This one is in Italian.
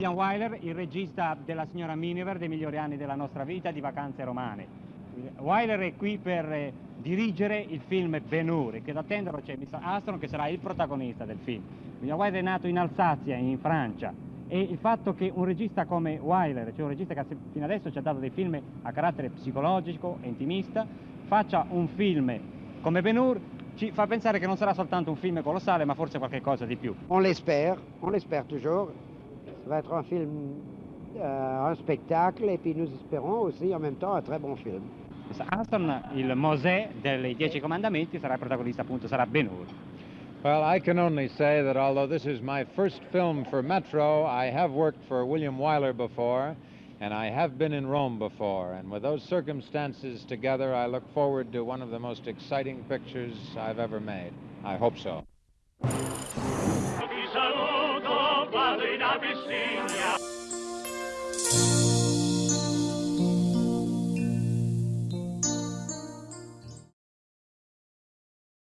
William Wyler, il regista della signora Miniver dei migliori anni della nostra vita di vacanze romane. Wyler è qui per eh, dirigere il film Ben Hur, che da attenderlo c'è Mr. Astron che sarà il protagonista del film. William Wyler è nato in Alsazia, in Francia, e il fatto che un regista come Wyler, cioè un regista che fino adesso ci ha dato dei film a carattere psicologico e intimista, faccia un film come Ben Hur ci fa pensare che non sarà soltanto un film colossale, ma forse qualcosa di più. On l'espère, on l'espère toujours. Ça va être un film, euh, un spectacle, et puis nous espérons aussi en même temps un très bon film. Aston, il Mosè dei Dieci Comandamenti, sarà il protagonista appunto, sarà Ben Hur. Well, I can only say that although this is my first film for Metro, I have worked for William Wyler before, and I have been in Rome before. And with those circumstances together, I look forward to one of the most exciting pictures I've ever made. I hope so. Abyssinia.